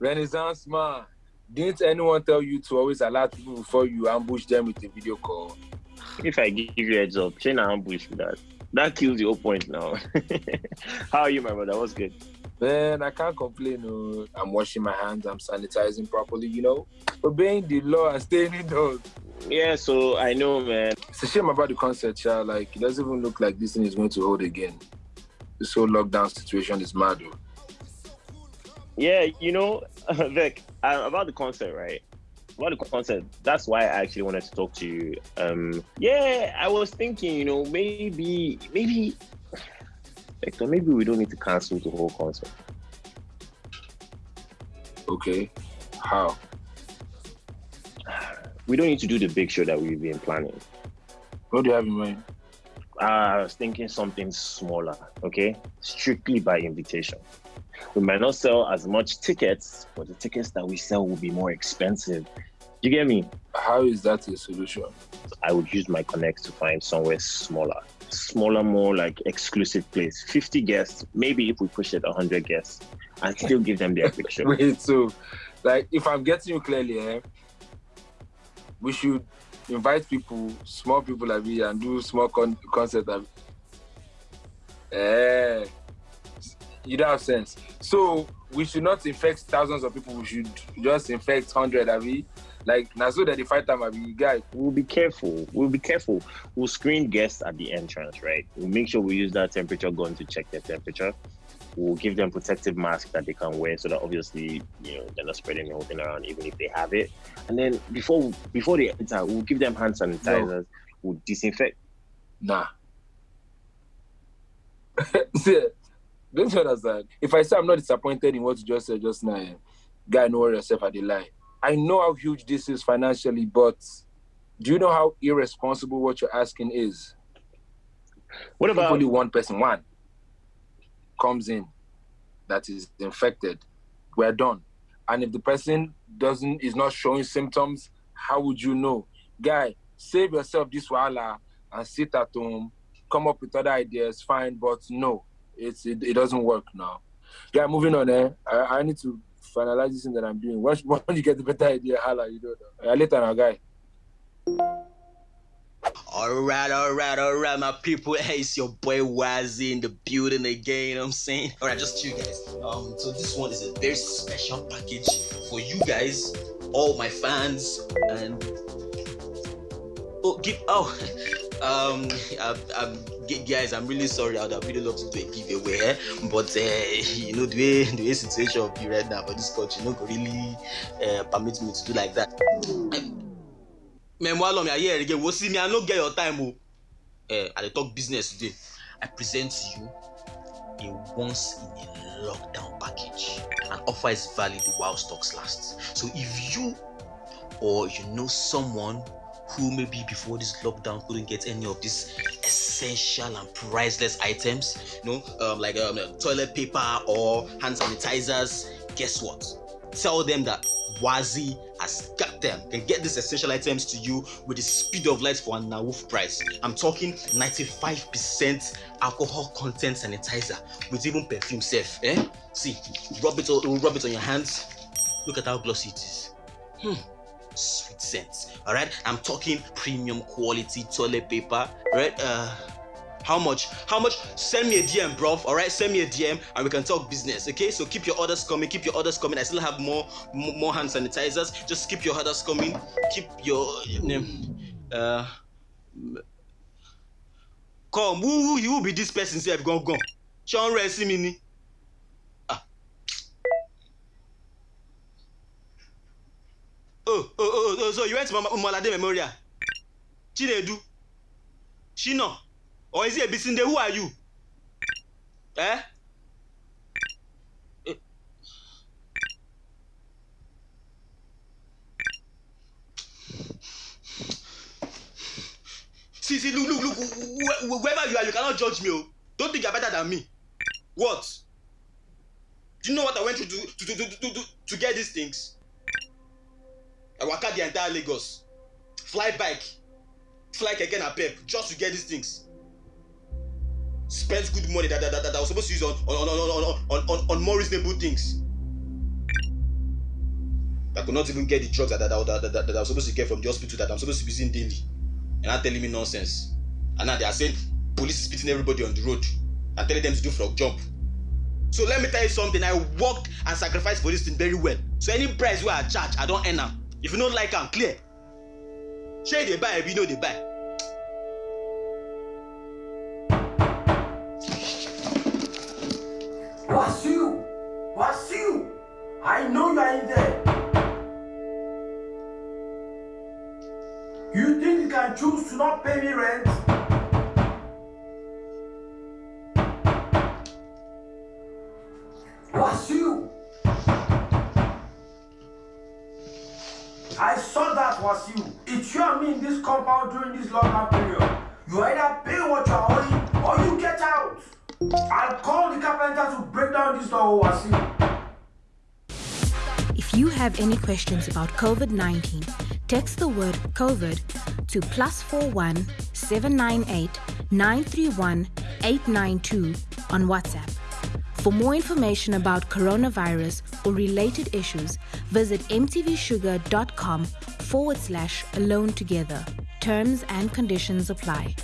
Renaissance man. Didn't anyone tell you to always alert people before you ambush them with a video call? If I give you a heads up, chain ambush with that. That kills the whole point now. How are you, my brother? What's good? Man, I can't complain. No. I'm washing my hands, I'm sanitizing properly, you know, obeying the law and staying indoors. Yeah, so I know, man. It's a shame about the concert, child. Like, it doesn't even look like this thing is going to hold again. This whole lockdown situation is mad, though. Yeah, you know, Vic, uh, about the concert, right? About the concert, that's why I actually wanted to talk to you. Um, yeah, I was thinking, you know, maybe, maybe, Victor, maybe we don't need to cancel the whole concert. Okay, how? We don't need to do the big show that we've been planning. What do you have in mind? Uh, I was thinking something smaller, okay? Strictly by invitation. We might not sell as much tickets, but the tickets that we sell will be more expensive. You get me? How is that a solution? I would use my connects to find somewhere smaller, smaller, more like exclusive place. 50 guests, maybe if we push it 100 guests, and still give them their picture. Wait, so, like, if I'm getting you clearly, eh, we should invite people, small people like me, and do small con- concert. Like, eh, you don't have sense. So we should not infect thousands of people. We should just infect hundred. Of it. Like now, so that the fight time, be guy. We'll be careful. We'll be careful. We'll screen guests at the entrance, right? We'll make sure we use that temperature gun to check their temperature. We'll give them protective masks that they can wear, so that obviously, you know, they're not spreading the whole thing around, even if they have it. And then before before they enter, we'll give them hand sanitizers. No. We'll disinfect. Nah. Don't you understand? If I say I'm not disappointed in what you just said just now, eh, guy, know yourself at the line. I know how huge this is financially, but do you know how irresponsible what you're asking is? What about if only one person, one comes in that is infected? We're done. And if the person doesn't is not showing symptoms, how would you know? Guy, save yourself this wala and sit at home, come up with other ideas, fine, but no, it's it, it doesn't work now. Yeah, moving on. Eh, I, I need to finalize this thing that I'm doing. Once, once you get the better idea, holla, you know. Uh, later now, guy. Alright, alright, alright, my people. Hey, it's your boy Wazzy in the building again. You know I'm saying, alright, just you guys. Um, so this one is a very special package for you guys, all my fans, and oh, give oh, um, I, I'm guys, I'm really sorry. I would have really loved to do a giveaway, but uh, you know the way the way situation of be right now for this country, you know, really uh, permit me to do like that. Meanwhile, me here again. We'll see me. I no get your time. Oh, uh, I talk business today. I present to you a once in a lockdown package. An offer is valid while stocks last. So if you or you know someone who maybe before this lockdown couldn't get any of these essential and priceless items, you know, um, like um, toilet paper or hand sanitizers, guess what? Tell them that Wazi has got them. Can get these essential items to you with the speed of light for an Nawuf price. I'm talking 95% alcohol content sanitizer with even perfume safe. Eh? See, rub it, rub it on your hands. Look at how glossy it is. Hmm sweet scent all right? I'm talking premium quality toilet paper right? Uh how much? How much? Send me a dm bro. All right? Send me a dm and we can talk business okay? So keep your orders coming. Keep your orders coming. I still have more more hand sanitizers. Just keep your orders coming. Keep your name uh come. Who who you will be this person? Say i've gone gone. Sean rest me oh, so you went to Malade Memorial? Chinedu? Shino? Or is it Bisinde? Who are you? Eh? See, see, look, look, look, whoever you are, you cannot judge me. Oh. Don't think you're better than me. What? Do you know what I went through to, to, to, to, to, to get these things? I waka the entire Lagos fly bike fly again keke napep just to get these things spend good money that that that, that I was supposed to use on on on on on on, on more reasonable things I could not even get the drugs that, that, that, that, that, that I was supposed to get from the hospital that I'm supposed to be using daily. And now telling me nonsense. And now they are saying police is beating everybody on the road and telling them to do frog jump. So let me tell you something. I worked and sacrificed for this thing very well. So any price where I charge, I don't earn am. If you don't like am, clear. Shey dey buy, you know dey buy. Wasiu! Wasiu! I know you are in there. You think you can choose to not pay me rent? Wasiu! I saw that was you. It's you and me in this compound during this lockdown period. You either pay what you're owing or you get out. I'll call the carpenter to break down this door, Wasiu. If you have any questions about COVID 19, text the word COVID to plus 41 798 931 892 on WhatsApp. For more information about coronavirus or related issues, visit mtvshuga.com forward slash alone together. Terms and conditions apply.